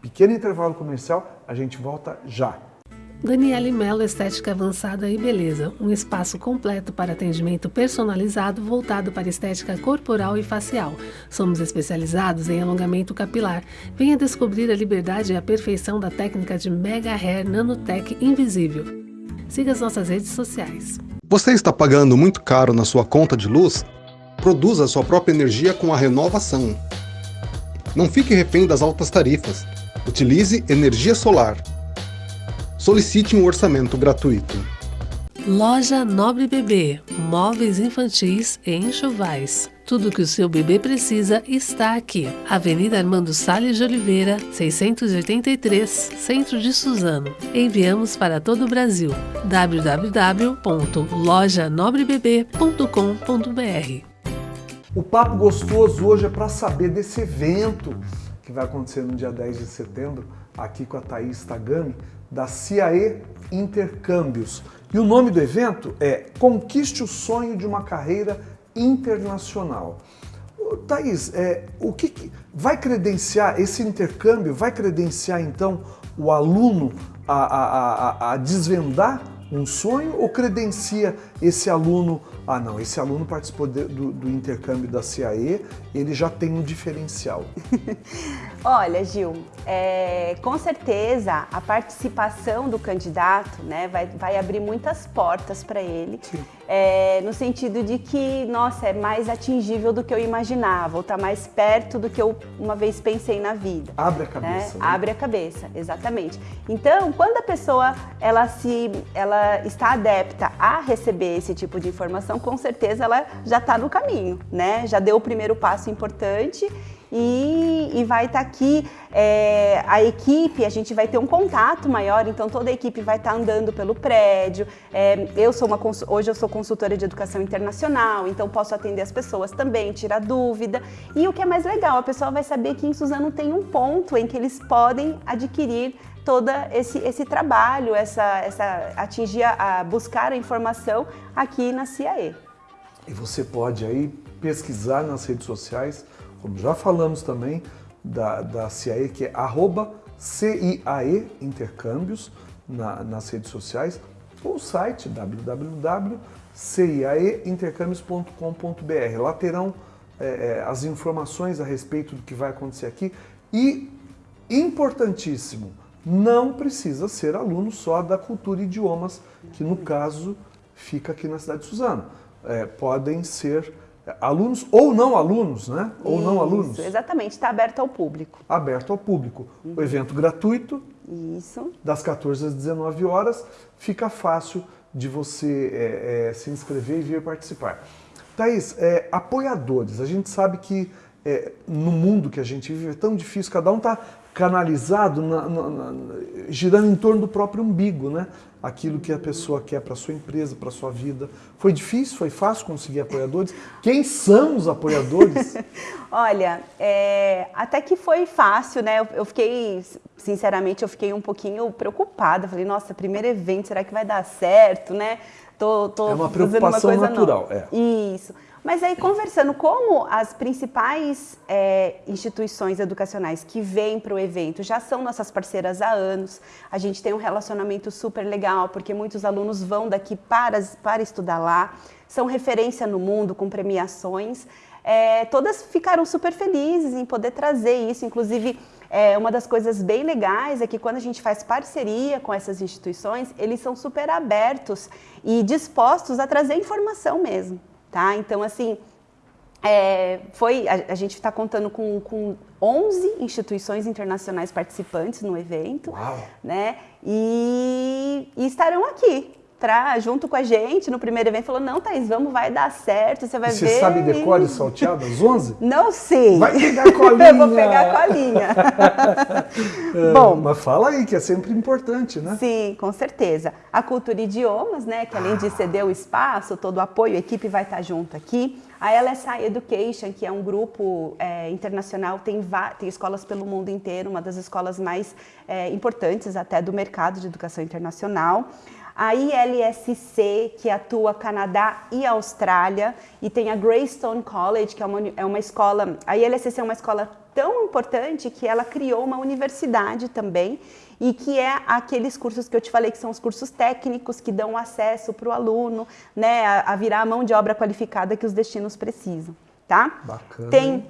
Pequeno intervalo comercial, a gente volta já. Daniele Mello Estética Avançada e Beleza, um espaço completo para atendimento personalizado voltado para estética corporal e facial. Somos especializados em alongamento capilar. Venha descobrir a liberdade e a perfeição da técnica de Mega Hair Nanotech Invisível. Siga as nossas redes sociais. Você está pagando muito caro na sua conta de luz? Produza sua própria energia com a renovação. Não fique refém das altas tarifas. Utilize energia solar solicite um orçamento gratuito. Loja Nobre Bebê, móveis infantis e enxovais. Tudo que o seu bebê precisa está aqui. Avenida Armando Salles de Oliveira, 683, Centro de Suzano. Enviamos para todo o Brasil. www.lojanobrebebê.com.br O papo gostoso hoje é para saber desse evento que vai acontecer no dia 10 de setembro, aqui com a Thaís Tagami, da CIAE Intercâmbios. E o nome do evento é Conquiste o Sonho de uma Carreira Internacional. Thaís, é, o que, que vai credenciar esse intercâmbio? Vai credenciar então o aluno a, a, a, a desvendar um sonho ou credencia esse aluno? Ah, não, esse aluno participou de, do, do, intercâmbio da CIAE, ele já tem um diferencial. (laughs) Olha, Gil, é, com certeza a participação do candidato né, vai, vai abrir muitas portas para ele, é, no sentido de que, nossa, é mais atingível do que eu imaginava, ou está mais perto do que eu uma vez pensei na vida. Abre a né? cabeça. Né? Né? Abre a cabeça, exatamente. Então, quando a pessoa ela se, ela está adepta a receber esse tipo de informação, com certeza ela já está no caminho, né? Já deu o primeiro passo importante e, e vai estar tá aqui é, a equipe, a gente vai ter um contato maior, então toda a equipe vai estar tá andando pelo prédio. É, eu sou uma hoje eu sou consultora de educação internacional, então posso atender as pessoas também, tirar dúvida. E o que é mais legal, a pessoa vai saber que em Suzano tem um ponto em que eles podem adquirir todo esse, esse trabalho, essa, essa, atingir a, buscar a informação aqui na CIAE. E você pode aí pesquisar nas redes sociais, como já falamos também, da, da CIAE, que é arroba CIAE Intercâmbios na, nas redes sociais, ou o site www.ciaeintercâmbios.com.br. Lá terão é, é, as informações a respeito do que vai acontecer aqui e, importantíssimo, não precisa ser aluno só da cultura e idiomas, que no caso fica aqui na cidade de Suzano. É, podem ser alunos ou não alunos, né? Ou Isso, não alunos. Exatamente, está aberto ao público. Aberto ao público. Uhum. O evento gratuito. Isso. Das 14 às 19 horas. Fica fácil de você é, é, se inscrever e vir participar. Thaís, é, apoiadores. A gente sabe que é, no mundo que a gente vive é tão difícil, cada um está canalizado, na, na, na, girando em torno do próprio umbigo, né? Aquilo que a pessoa quer para sua empresa, para sua vida. Foi difícil, foi fácil conseguir apoiadores? Quem são os apoiadores? (laughs) Olha, é, até que foi fácil, né? Eu, eu, fiquei, sinceramente, eu fiquei um pouquinho preocupada. Falei, nossa, primeiro evento, será que vai dar certo, né? Tô, tô é uma preocupação uma natural, é. Isso. Mas aí, conversando, como as principais é, instituições educacionais que vêm para o evento já são nossas parceiras há anos, a gente tem um relacionamento super legal, porque muitos alunos vão daqui para, para estudar lá, são referência no mundo, com premiações. É, todas ficaram super felizes em poder trazer isso, inclusive é, uma das coisas bem legais é que quando a gente faz parceria com essas instituições, eles são super abertos e dispostos a trazer informação mesmo tá? Então, assim, é, foi, a, a gente está contando com, com 11 instituições internacionais participantes no evento, Uau. né? E, e estarão aqui, pra, junto com a gente no primeiro evento, falou, não, Thaís, vamos, vai dar certo, você vai e ver. Você sabe decore salteado às 11? (laughs) Não sei. Vai pegar a colinha. (laughs) Eu vou pegar a colinha. (laughs) é, Bom, mas fala aí, que é sempre importante, né? Sim, com certeza. A Cultura Idiomas, né, que além de ceder o espaço, todo o apoio, a equipe vai estar junto aqui. A LSI Education, que é um grupo é, internacional, tem, tem escolas pelo mundo inteiro, uma das escolas mais é, importantes até do mercado de educação internacional a ILSC, que atua Canadá e Austrália, e tem a Greystone College, que é uma, é uma escola, a ILSC é uma escola tão importante que ela criou uma universidade também, e que é aqueles cursos que eu te falei que são os cursos técnicos que dão acesso para o aluno, né, a, a virar a mão de obra qualificada que os destinos precisam, tá? Bacana. Tem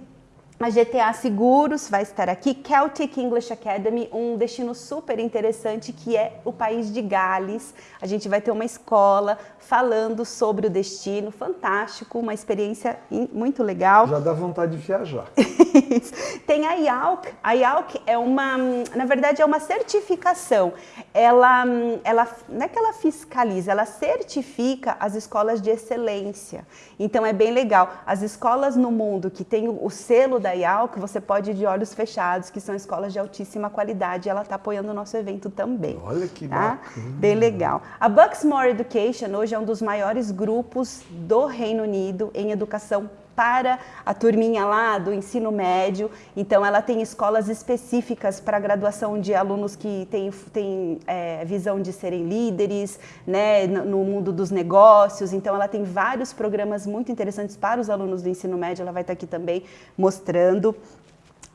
a GTA Seguros vai estar aqui, Celtic English Academy, um destino super interessante que é o país de Gales. A gente vai ter uma escola falando sobre o destino, fantástico, uma experiência muito legal. Já dá vontade de viajar. (laughs) Tem a IALC. A IALC é uma, na verdade, é uma certificação. Ela, ela, não é que ela fiscaliza, ela certifica as escolas de excelência. Então é bem legal. As escolas no mundo que tem o selo da IALC, você pode ir de olhos fechados, que são escolas de altíssima qualidade. Ela está apoiando o nosso evento também. Olha que tá? bacana. Bem legal. A Bucksmore Education hoje é um dos maiores grupos do Reino Unido em educação para a turminha lá do ensino médio. Então, ela tem escolas específicas para a graduação de alunos que têm, têm é, visão de serem líderes né, no mundo dos negócios. Então, ela tem vários programas muito interessantes para os alunos do ensino médio. Ela vai estar aqui também mostrando.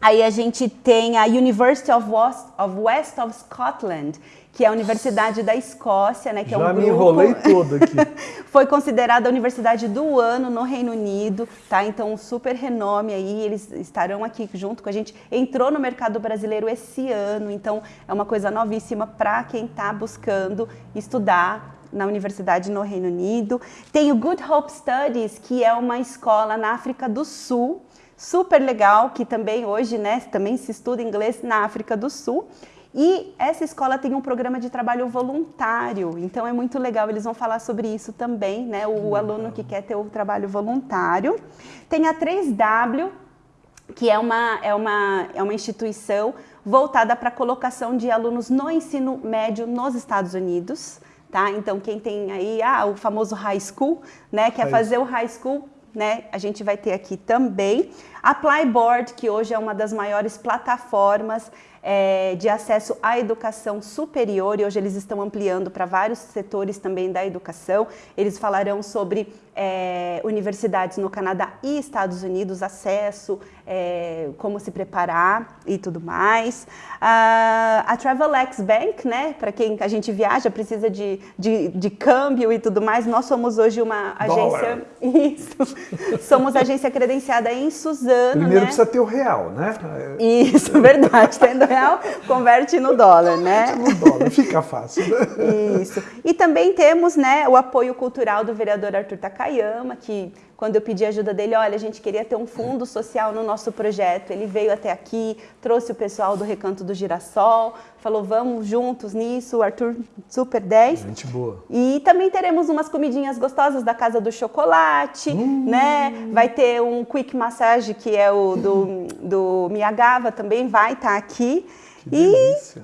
Aí a gente tem a University of West of, West of Scotland, que é a Universidade da Escócia, né? Que Já é um me grupo... enrolei todo aqui. (laughs) Foi considerada a Universidade do Ano no Reino Unido, tá? Então, um super renome aí, eles estarão aqui junto com a gente. Entrou no mercado brasileiro esse ano, então é uma coisa novíssima para quem está buscando estudar na universidade no Reino Unido. Tem o Good Hope Studies, que é uma escola na África do Sul, super legal, que também hoje, né, também se estuda inglês na África do Sul. E essa escola tem um programa de trabalho voluntário, então é muito legal, eles vão falar sobre isso também, né? O aluno que quer ter o trabalho voluntário. Tem a 3W, que é uma, é uma, é uma instituição voltada para a colocação de alunos no ensino médio nos Estados Unidos. Tá? Então, quem tem aí ah, o famoso high school, né, quer fazer o high school, né, a gente vai ter aqui também. A Plyboard, que hoje é uma das maiores plataformas é, de acesso à educação superior e hoje eles estão ampliando para vários setores também da educação. Eles falarão sobre é, universidades no Canadá e Estados Unidos, acesso, é, como se preparar e tudo mais. Uh, a Travelex Bank, né, para quem a gente viaja, precisa de, de, de, câmbio e tudo mais, nós somos hoje uma agência... (laughs) Isso, somos agência credenciada em Suzano, Primeiro né? precisa ter o real, né? Isso, (laughs) verdade, tendo real, converte no dólar, né? No dólar, fica fácil. Né? Isso. E também temos, né, o apoio cultural do vereador Arthur Takayama, que quando eu pedi ajuda dele, olha, a gente queria ter um fundo social no nosso projeto. Ele veio até aqui, trouxe o pessoal do Recanto do Girassol, falou, vamos juntos nisso, o Arthur super 10. Gente boa. E também teremos umas comidinhas gostosas da Casa do Chocolate, hum. né? Vai ter um quick massage, que é o do, do Miyagawa, também vai estar tá aqui. E,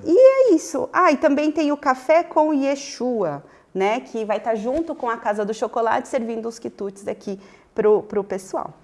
e, é isso. Ah, e também tem o café com Yeshua, né? Que vai estar tá junto com a Casa do Chocolate, servindo os quitutes aqui pro, pro pessoal.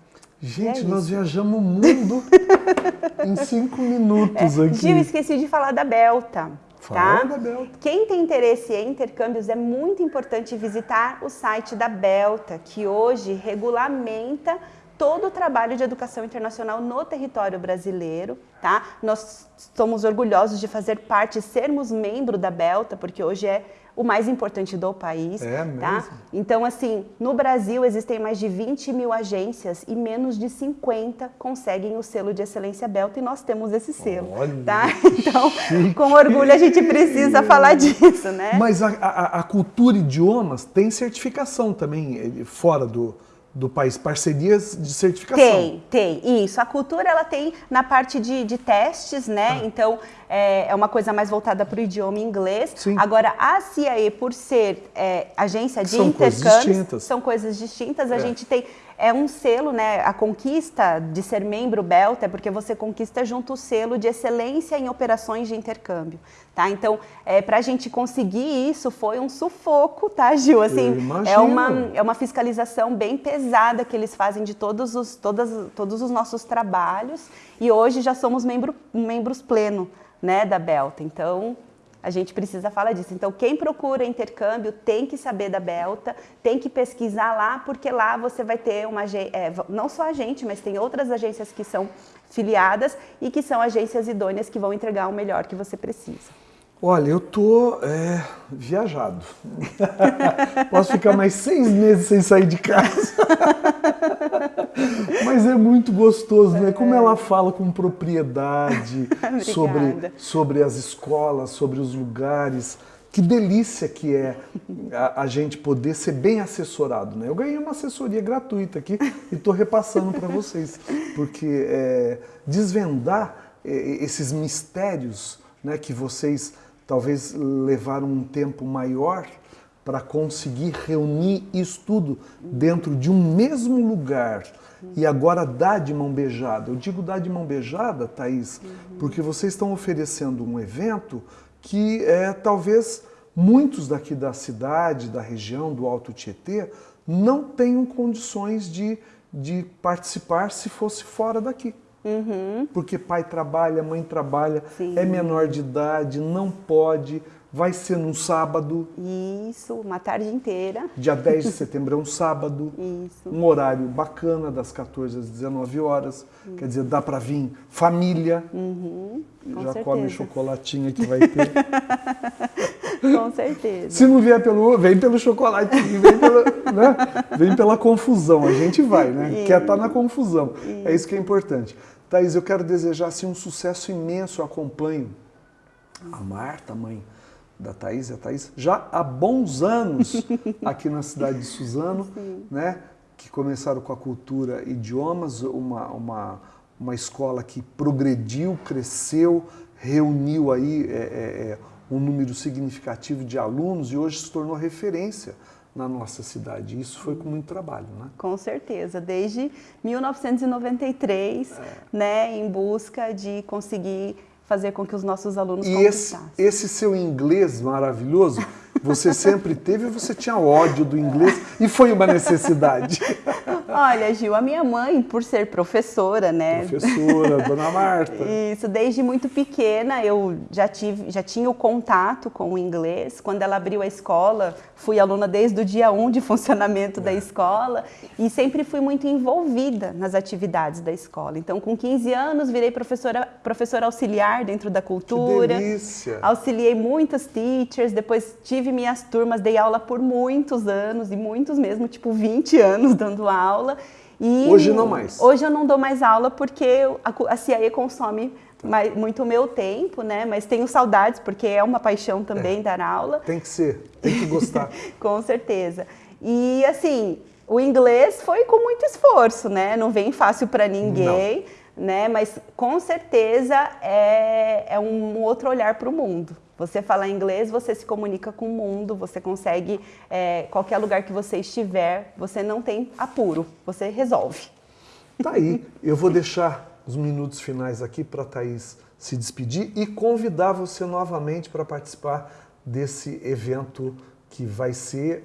Gente, é nós viajamos o mundo (laughs) em cinco minutos é. aqui. Gil, esqueci de falar da Belta. Fala tá? da Belta. Quem tem interesse em intercâmbios é muito importante visitar o site da Belta, que hoje regulamenta todo o trabalho de educação internacional no território brasileiro, tá? Nós somos orgulhosos de fazer parte, sermos membro da Belta, porque hoje é o mais importante do país. É tá? mesmo? Então, assim, no Brasil existem mais de 20 mil agências e menos de 50 conseguem o selo de excelência Belta e nós temos esse selo. Olha, tá? (laughs) (laughs) Então, com orgulho a gente precisa (laughs) falar disso, né? Mas a, a, a cultura e idiomas tem certificação também eh, fora do, do país, parcerias de certificação. Tem, tem, isso. A cultura ela tem na parte de, de testes, né? Ah. Então é, é, uma coisa mais voltada para o idioma inglês. Sim. Agora a CIAE, por ser é, agência de são intercâmbio, coisas são coisas distintas. A é. gente tem é um selo, né? A conquista de ser membro Belta é porque você conquista junto o selo de excelência em operações de intercâmbio, tá? Então, é, para a gente conseguir isso foi um sufoco, tá, Gil? Assim, é uma é uma fiscalização bem pesada que eles fazem de todos os todas, todos os nossos trabalhos e hoje já somos membro, membros pleno, né, da Belta. Então, a gente precisa falar disso. Então, quem procura intercâmbio tem que saber da Belta, tem que pesquisar lá, porque lá você vai ter uma é, não só a gente, mas tem outras agências que são filiadas e que são agências idôneas que vão entregar o melhor que você precisa. Olha, eu tô é, viajado. (laughs) Posso ficar mais seis meses sem sair de casa. (laughs) Mas é muito gostoso, né? Como ela fala com propriedade (laughs) sobre, sobre as escolas, sobre os lugares. Que delícia que é a, a, gente poder ser bem assessorado, né? Eu ganhei uma assessoria gratuita aqui e estou repassando para vocês, porque é, desvendar é, esses mistérios né, que vocês talvez levaram um tempo maior para conseguir reunir isso tudo dentro de um mesmo lugar e agora dá de mão beijada. Eu digo dá de mão beijada, Thaís, porque vocês estão oferecendo um evento que é, talvez muitos daqui da cidade, da região, do Alto Tietê, não tenham condições de, de participar se fosse fora daqui. Uhum. Porque pai trabalha, mãe trabalha, Sim. é menor de idade, não pode, vai ser num sábado. Isso, uma tarde inteira. Dia (laughs) 10 de setembro é um sábado. Isso. Um horário bacana, das 14 às 19 horas. Uhum. Quer dizer, dá para vir família. Uhum. Já certeza. come chocolatinho que vai ter. (laughs) Com certeza. Se não vier pelo vem pelo chocolatinho, vem pela, (laughs) né? vem pela confusão. A gente vai, né? Isso. Quer estar tá na confusão. Isso. É isso que é importante. Thaís, eu quero desejar assim, um sucesso imenso. Eu acompanho a Marta, mãe da Thaís, a Thaís, já há bons anos (laughs) aqui na cidade de Suzano, Sim. né? Que começaram com a cultura idiomas, uma, uma, uma escola que progrediu, cresceu, reuniu aí é, é, um número significativo de alunos e hoje se tornou referência na nossa cidade. Isso foi com muito trabalho, né? Com certeza, desde 1993, é. né, em busca de conseguir fazer com que os nossos alunos e esse, esse seu inglês maravilhoso, você sempre teve ou você tinha ódio do inglês e foi uma necessidade? (laughs) Olha, Gil, a minha mãe, por ser professora, né? Professora, (laughs) dona Marta. Isso, desde muito pequena eu já, tive, já tinha o contato com o inglês. Quando ela abriu a escola, fui aluna desde o dia 1 de funcionamento da escola e sempre fui muito envolvida nas atividades da escola. Então, com 15 anos, virei professora, professora auxiliar dentro da cultura. Que delícia! Auxiliei muitas teachers, depois tive minhas turmas, dei aula por muitos anos e muitos mesmo, tipo 20 anos dando aula. E Hoje não mais. Hoje eu não dou mais aula porque a, CIAE consome muito o meu tempo, né? Mas tenho saudades porque é uma paixão também É. dar aula. Tem que ser, tem que gostar. (laughs) Com certeza. E assim, o inglês foi com muito esforço, né? Não vem fácil para ninguém, né? Mas com certeza é, é um outro olhar para o mundo. Você falar inglês, você se comunica com o mundo, você consegue, é, qualquer lugar que você estiver, você não tem apuro, você resolve. Tá aí, eu vou deixar os minutos finais aqui para a Thaís se despedir e convidar você novamente para participar desse evento que vai ser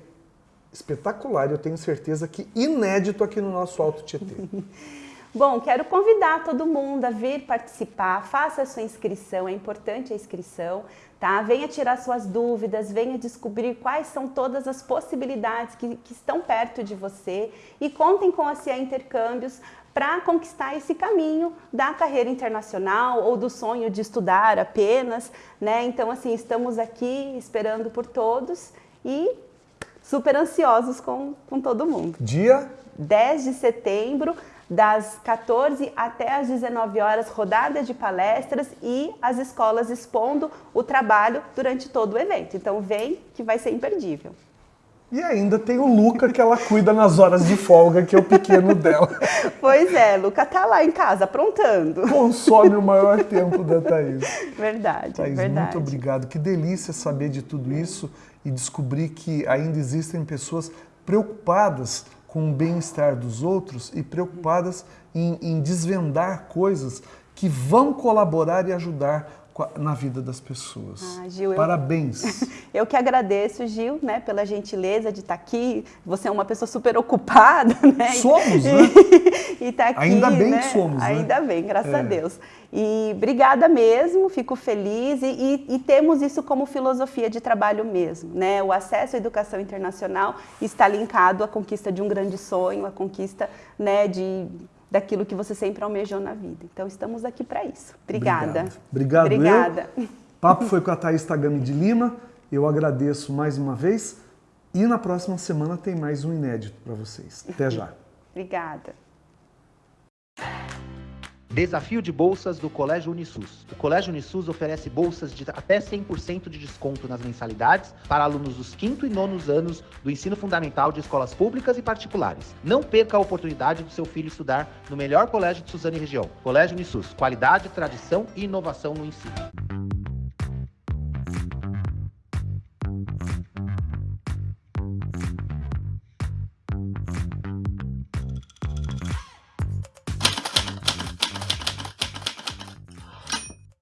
espetacular, eu tenho certeza que inédito aqui no nosso Alto Tietê. (laughs) Bom, quero convidar todo mundo a vir participar, faça a sua inscrição, é importante a inscrição, tá? Venha tirar suas dúvidas, venha descobrir quais são todas as possibilidades que, que estão perto de você e contem com a CIA Intercâmbios para conquistar esse caminho da carreira internacional ou do sonho de estudar apenas, né? Então, assim, estamos aqui esperando por todos e super ansiosos com, com todo mundo. Dia 10 de setembro, das 14 até as 19 horas, rodada de palestras e as escolas expondo o trabalho durante todo o evento. Então vem que vai ser imperdível. e ainda tem o Luca que ela cuida nas horas de folga, que é o pequeno (laughs) dela. Pois é, Luca tá lá em casa aprontando. Consome o maior tempo da Thaís. Verdade, Thaís, verdade. muito obrigado. Que delícia saber de tudo isso e descobrir que ainda existem pessoas preocupadas com o bem-estar dos outros e preocupadas em, em desvendar coisas que vão colaborar e ajudar na vida das pessoas. Ah, Gil, eu- Parabéns. (laughs) Eu que agradeço, Gil, né, pela gentileza de estar aqui. Você é uma pessoa super ocupada, (laughs) né? Somos, né? (laughs) E tá aqui, Ainda bem né? que somos, né? Ainda bem, graças É. a Deus. E obrigada mesmo, fico feliz e, e- e temos isso como filosofia de trabalho mesmo, né? O acesso à educação internacional está linkado à conquista de um grande sonho, à conquista, né, de daquilo que você sempre almejou na vida. Então estamos aqui para isso. Obrigada. Obrigado. Obrigado. Obrigada. Papo foi com a Thaís Tagami de Lima. Eu agradeço mais uma vez. E na próxima semana tem mais um inédito para vocês. Até já. (laughs) Obrigada. Desafio de bolsas do Colégio Unisus. O Colégio Unisus oferece bolsas de até 100% de desconto nas mensalidades para alunos dos quinto e nonos anos do ensino fundamental de escolas públicas e particulares. Não perca a oportunidade do seu filho estudar no melhor colégio de Suzano e região. Colégio Unisus. Qualidade, tradição e inovação no ensino.